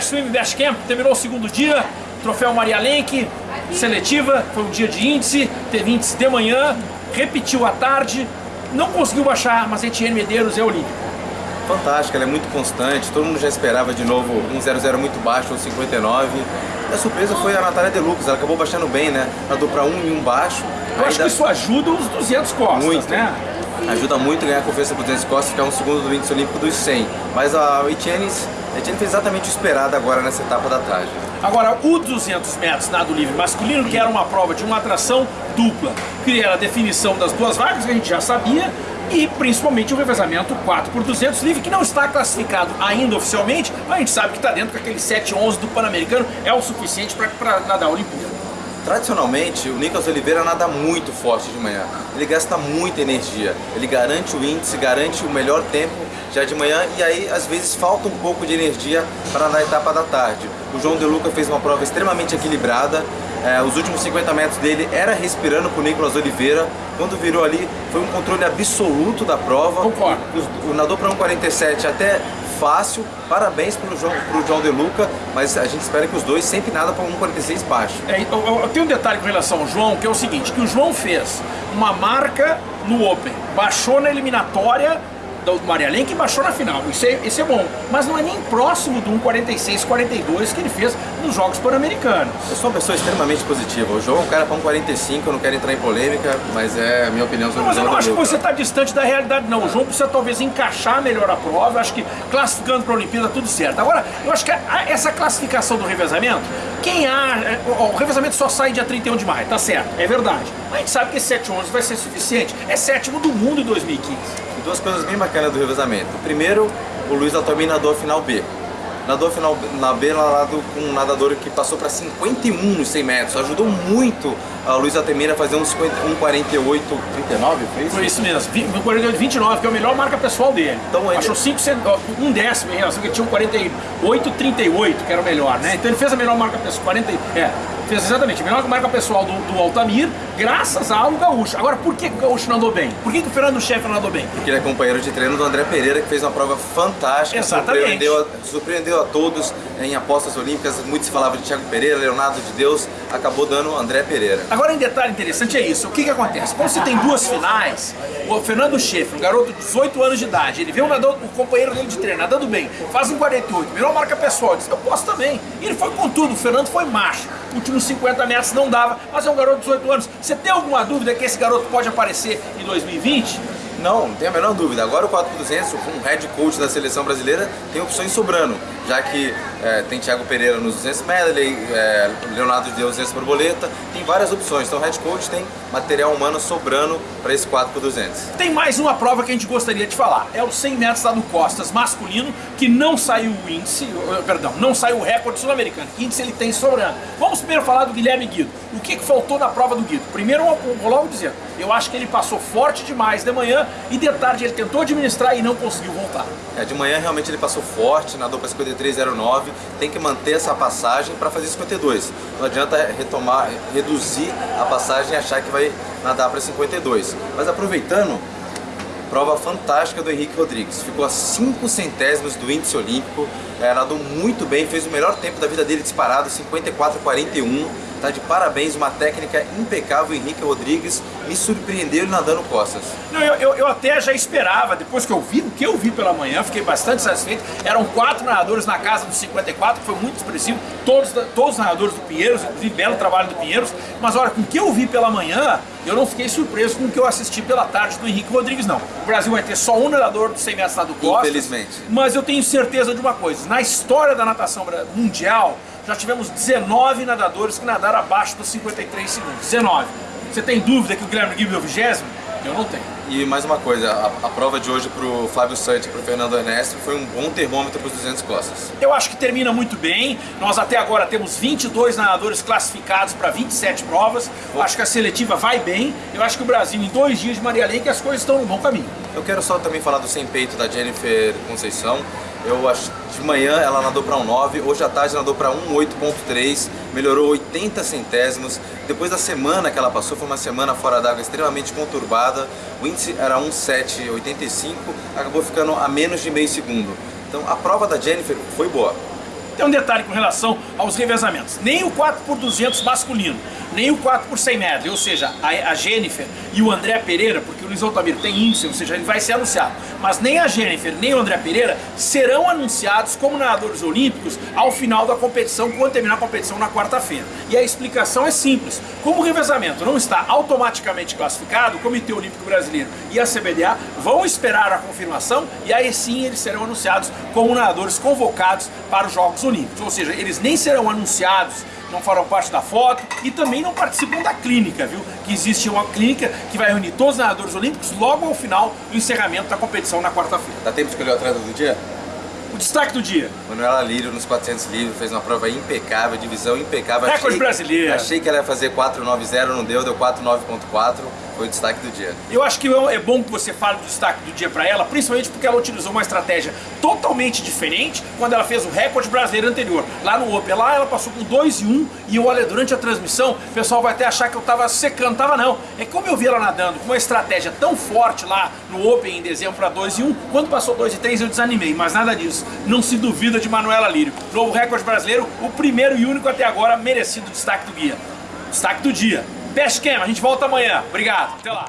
Swim Best Camp terminou o segundo dia, troféu Maria Lenk, seletiva, foi um dia de índice, teve índice de manhã, repetiu à tarde, não conseguiu baixar, mas Etienne Medeiros é olímpico. Fantástica, ela é muito constante, todo mundo já esperava de novo um 0-0 muito baixo, um 59. E a surpresa foi a Natália Deluxe, ela acabou baixando bem, né? Ela para um e um baixo. Eu acho que isso ajuda os 200 costas, muito. né? Ajuda muito a ganhar confiança para 200 costas, ficar um segundo do índice olímpico dos 100. Mas a Etienne fez exatamente o esperado agora nessa etapa da tarde. Agora, o 200 metros nado livre masculino, que era uma prova de uma atração dupla, que era a definição das duas vagas, que a gente já sabia, e principalmente o revezamento 4 por 200 livre, que não está classificado ainda oficialmente, mas a gente sabe que está dentro com aquele 7-11 do Pan-Americano, é o suficiente para nadar a Olimpíada. Tradicionalmente, o Nicolas Oliveira nada muito forte de manhã. Ele gasta muita energia, ele garante o índice, garante o melhor tempo já de manhã e aí às vezes falta um pouco de energia para na etapa da tarde. O João De Luca fez uma prova extremamente equilibrada, é, os últimos 50 metros dele era respirando com o Nicolas Oliveira, quando virou ali foi um controle absoluto da prova. Concordo. O, o nadou para 1,47 até fácil, parabéns para o João, pro João De Luca, mas a gente espera que os dois sempre nada para 1,46 baixo. É, eu, eu, tenho um detalhe com relação ao João, que é o seguinte, que o João fez uma marca no Open, baixou na eliminatória do Maria Lenk baixou na final, isso é, isso é bom, mas não é nem próximo do 1,46-42 que ele fez nos Jogos Pan-Americanos. Eu sou uma pessoa extremamente positiva, o João é um cara para 1,45, eu não quero entrar em polêmica, mas é a minha opinião sobre não, o João. Mas eu não acho que você está distante da realidade não, o João precisa talvez encaixar melhor a prova, eu acho que classificando para a Olimpíada tudo certo. Agora, eu acho que essa classificação do revezamento, quem há, é, o revezamento só sai dia 31 de maio, tá certo, é verdade, mas a gente sabe que esse 7,11 vai ser suficiente, é sétimo do mundo em 2015 duas coisas bem bacanas do revezamento. Primeiro, o Luiz Atomi nadou a final B. Nadou a final na B nadado com um nadador que passou para 51 nos 100 metros. Ajudou muito a Luiz Atemira a fazer um 48, 39, foi isso? Foi isso mesmo, 48, 29, que é a melhor marca pessoal dele. Então ele... Achou 5, um décimo em relação que tinha um 48, 38, que era o melhor, né? Então ele fez a melhor marca pessoal, 40, é, fez exatamente a melhor marca pessoal do, do Altamir, graças ao Gaúcho. Agora, por que o Gaúcho não andou bem? Por que, que o Fernando Chefe não andou bem? Porque ele é companheiro de treino do André Pereira, que fez uma prova fantástica, Exatamente. Surpreendeu, a, surpreendeu a todos em apostas olímpicas, muito se falava de Thiago Pereira, Leonardo de Deus, acabou dando André Pereira. Agora, em detalhe interessante é isso, o que que acontece? Quando você tem duas finais, o Fernando Chefe, um garoto de 18 anos de idade, ele vê um nadador, o companheiro dele de treino nadando bem, faz um 48, virou marca pessoal, diz, eu posso também. E ele foi com tudo, o Fernando foi macho últimos 50 metros não dava, mas é um garoto de 18 anos. Você tem alguma dúvida que esse garoto pode aparecer em 2020? Não, não tem a menor dúvida. Agora o 4x200, com o head coach da seleção brasileira, tem opções sobrando, já que é, tem Thiago Pereira nos 200 medley, é, Leonardo de Deus 200 borboleta, tem várias opções. Então o head coach tem material humano sobrando para esse 4x200. Tem mais uma prova que a gente gostaria de falar. É o 100 metros lá no Costas masculino, que não saiu o índice, perdão, não saiu o recorde sul-americano. Índice ele tem sobrando. Vamos primeiro falar do Guilherme Guido. O que, que faltou na prova do Guido? Primeiro, logo dizer, eu acho que ele passou forte demais de manhã e de tarde ele tentou administrar e não conseguiu voltar. É, de manhã realmente ele passou forte, nadou para 53,09, tem que manter essa passagem para fazer 52. Não adianta retomar, reduzir a passagem e achar que vai nadar para 52. Mas aproveitando, prova fantástica do Henrique Rodrigues. Ficou a 5 centésimos do índice olímpico, é, nadou muito bem, fez o melhor tempo da vida dele disparado, 54,41 Tá de parabéns, uma técnica impecável, Henrique Rodrigues me surpreendeu nadando costas. Não, eu, eu, eu, até já esperava, depois que eu vi, o que eu vi pela manhã, fiquei bastante satisfeito. Eram quatro nadadores na casa dos 54, que foi muito expressivo, todos, todos os nadadores do Pinheiros, inclusive belo trabalho do Pinheiros, mas olha, com o que eu vi pela manhã, eu não fiquei surpreso com o que eu assisti pela tarde do Henrique Rodrigues, não. O Brasil vai ter só um nadador do 100 metros nado costas. Infelizmente. Mas eu tenho certeza de uma coisa, na história da natação mundial, já tivemos 19 nadadores que nadaram abaixo dos 53 segundos. 19. Você tem dúvida que o Guilherme Guilherme é o vigésimo? Eu não tenho. E mais uma coisa, a, a prova de hoje para o Flávio Santos e para o Fernando Ernesto foi um bom termômetro para os 200 costas. Eu acho que termina muito bem. Nós até agora temos 22 nadadores classificados para 27 provas. Eu acho que a seletiva vai bem. Eu acho que o Brasil, em dois dias de Maria Lenk, as coisas estão no bom caminho. Eu quero só também falar do sem peito da Jennifer Conceição. Eu acho de manhã ela nadou para um 9, hoje à tarde nadou para um 8.3, melhorou 80 centésimos. Depois da semana que ela passou, foi uma semana fora d'água extremamente conturbada. O índice era 1,785, acabou ficando a menos de meio segundo. Então a prova da Jennifer foi boa. Tem um detalhe com relação aos revezamentos. Nem o 4 por 200 masculino, nem o 4 por 100 metros, ou seja, a, Jennifer e o André Pereira, porque o Luiz Altamiro tem índice, ou seja, ele vai ser anunciado, mas nem a Jennifer nem o André Pereira serão anunciados como nadadores olímpicos ao final da competição, quando terminar a competição na quarta-feira. E a explicação é simples. Como o revezamento não está automaticamente classificado, o Comitê Olímpico Brasileiro e a CBDA vão esperar a confirmação e aí sim eles serão anunciados como nadadores convocados para os Jogos Olímpicos. Ou seja, eles nem serão anunciados não farão parte da foto e também não participam da clínica, viu? Que existe uma clínica que vai reunir todos os nadadores olímpicos logo ao final do encerramento da competição na quarta-feira. Dá tempo de escolher o atleta do dia? O destaque do dia. Manuela Lírio nos 400 livros, fez uma prova impecável, divisão impecável. Recorde achei, brasileiro. Achei que ela ia fazer 4.90, não deu, deu 4.9.4 foi o destaque do dia. Eu acho que é bom que você fale do destaque do dia para ela, principalmente porque ela utilizou uma estratégia totalmente diferente quando ela fez o recorde brasileiro anterior. Lá no Open, lá ela passou com 2 e 1 um, e olha, durante a transmissão, o pessoal vai até achar que eu tava secando, tava não. É como eu vi ela nadando com uma estratégia tão forte lá no Open em dezembro para 2 e 1, um, quando passou 2 e 3 eu desanimei, mas nada disso. Não se duvida de Manuela Lírio. Novo recorde brasileiro, o primeiro e único até agora merecido destaque do guia. Destaque do dia. Best Cam, a gente volta amanhã. Obrigado, até lá.